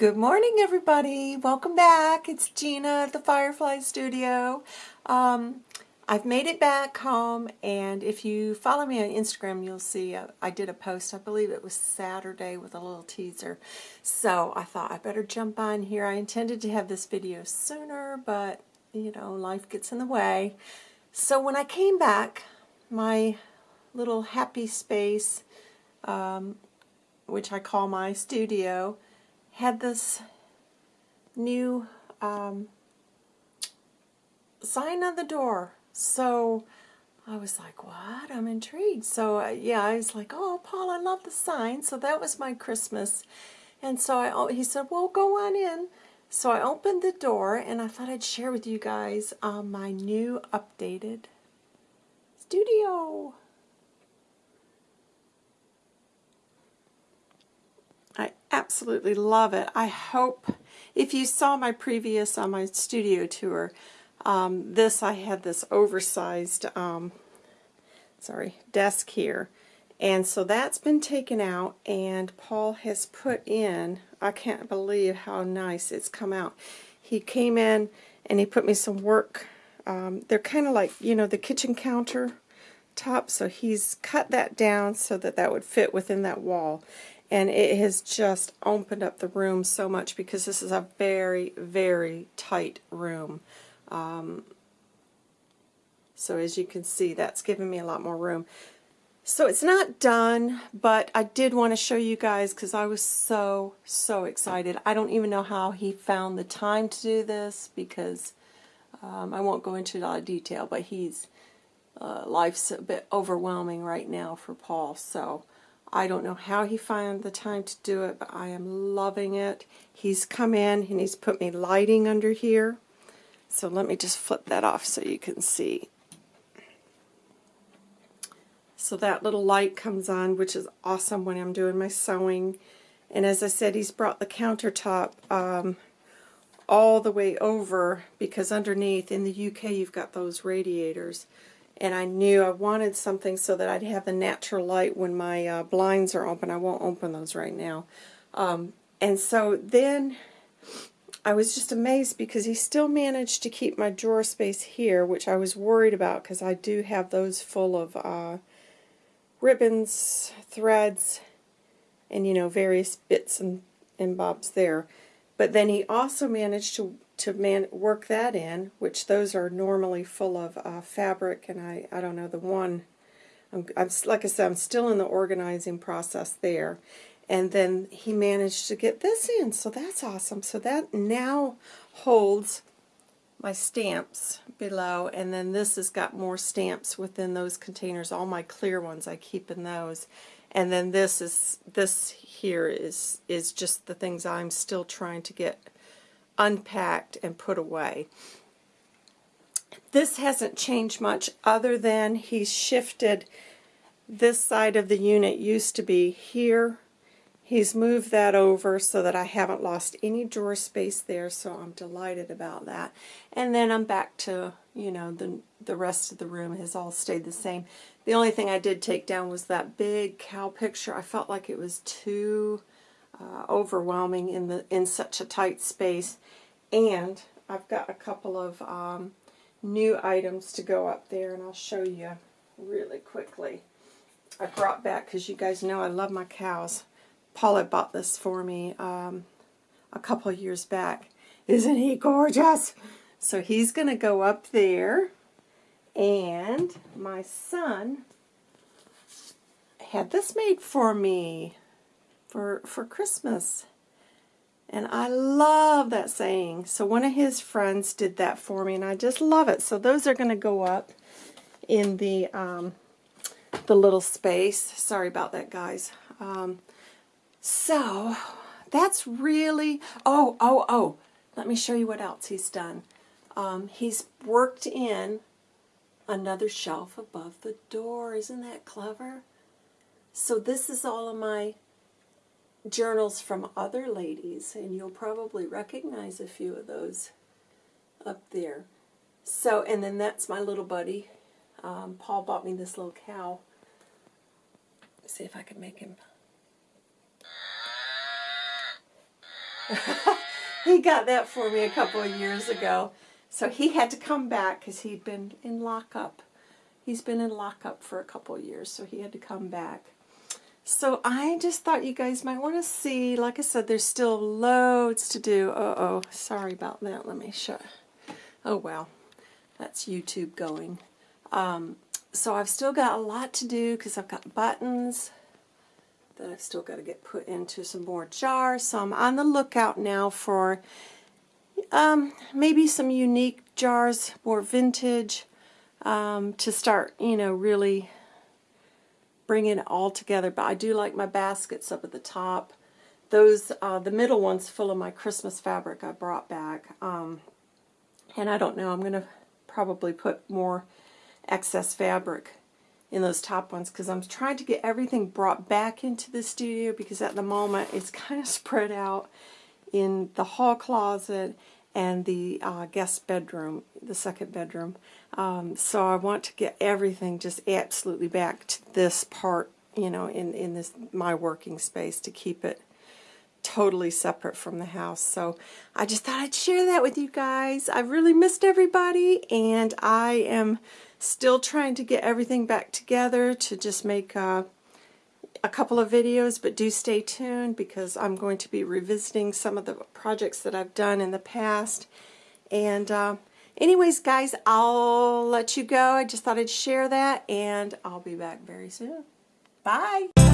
Good morning, everybody. Welcome back. It's Gina at the Firefly Studio. Um, I've made it back home, and if you follow me on Instagram, you'll see uh, I did a post. I believe it was Saturday with a little teaser. So I thought I better jump on here. I intended to have this video sooner, but you know, life gets in the way. So when I came back, my little happy space, um, which I call my studio, had this new um, sign on the door. So I was like, what? I'm intrigued. So uh, yeah, I was like, oh, Paul, I love the sign. So that was my Christmas. And so I, he said, well, go on in. So I opened the door and I thought I'd share with you guys um, my new updated studio. I absolutely love it. I hope, if you saw my previous on my studio tour, um, this I had this oversized, um, sorry, desk here. And so that's been taken out and Paul has put in, I can't believe how nice it's come out. He came in and he put me some work, um, they're kind of like, you know, the kitchen counter top, so he's cut that down so that that would fit within that wall and it has just opened up the room so much because this is a very, very tight room. Um, so as you can see, that's given me a lot more room. So it's not done, but I did want to show you guys because I was so, so excited. I don't even know how he found the time to do this because um, I won't go into a lot of detail, but he's, uh, life's a bit overwhelming right now for Paul. So I don't know how he found the time to do it, but I am loving it. He's come in and he's put me lighting under here. So let me just flip that off so you can see. So that little light comes on, which is awesome when I'm doing my sewing. And as I said, he's brought the countertop um, all the way over because underneath in the UK you've got those radiators and I knew I wanted something so that I'd have the natural light when my uh, blinds are open. I won't open those right now. Um, and so then I was just amazed because he still managed to keep my drawer space here, which I was worried about because I do have those full of uh, ribbons, threads, and you know, various bits and, and bobs there. But then he also managed to to man work that in, which those are normally full of uh, fabric, and I, I don't know, the one, I'm, I'm, like I said, I'm still in the organizing process there. And then he managed to get this in, so that's awesome. So that now holds my stamps below, and then this has got more stamps within those containers. All my clear ones, I keep in those. And then this is this here is is just the things I'm still trying to get unpacked and put away. This hasn't changed much other than he's shifted this side of the unit used to be here. He's moved that over so that I haven't lost any drawer space there, so I'm delighted about that. And then I'm back to, you know, the, the rest of the room has all stayed the same. The only thing I did take down was that big cow picture. I felt like it was too uh, overwhelming in the in such a tight space. And I've got a couple of um, new items to go up there, and I'll show you really quickly. I brought back, because you guys know I love my cows. Paula bought this for me um, a couple years back. Isn't he gorgeous? So he's going to go up there. And my son had this made for me for, for Christmas. And I love that saying. So one of his friends did that for me, and I just love it. So those are going to go up in the um, the little space. Sorry about that, guys. Um, so that's really, oh, oh, oh, let me show you what else he's done. Um, he's worked in another shelf above the door. Isn't that clever? So this is all of my journals from other ladies, and you'll probably recognize a few of those up there. So, and then that's my little buddy. Um, Paul bought me this little cow. Let's see if I can make him. he got that for me a couple of years ago. So he had to come back because he'd been in lockup. He's been in lockup for a couple of years, so he had to come back. So I just thought you guys might want to see. Like I said, there's still loads to do. Uh-oh, sorry about that. Let me show. Oh, well, that's YouTube going. Um, so I've still got a lot to do because I've got buttons that I've still got to get put into some more jars. So I'm on the lookout now for um, maybe some unique jars, more vintage, um, to start, you know, really bringing it all together. But I do like my baskets up at the top. Those, uh, the middle one's full of my Christmas fabric I brought back. Um, and I don't know, I'm going to probably put more excess fabric in those top ones because I'm trying to get everything brought back into the studio because at the moment it's kind of spread out in the hall closet and the uh, guest bedroom, the second bedroom. Um, so I want to get everything just absolutely back to this part, you know, in, in this my working space to keep it totally separate from the house. So I just thought I'd share that with you guys. I've really missed everybody and I am still trying to get everything back together to just make uh, a couple of videos, but do stay tuned because I'm going to be revisiting some of the projects that I've done in the past. And uh, anyways, guys, I'll let you go. I just thought I'd share that, and I'll be back very soon. Bye!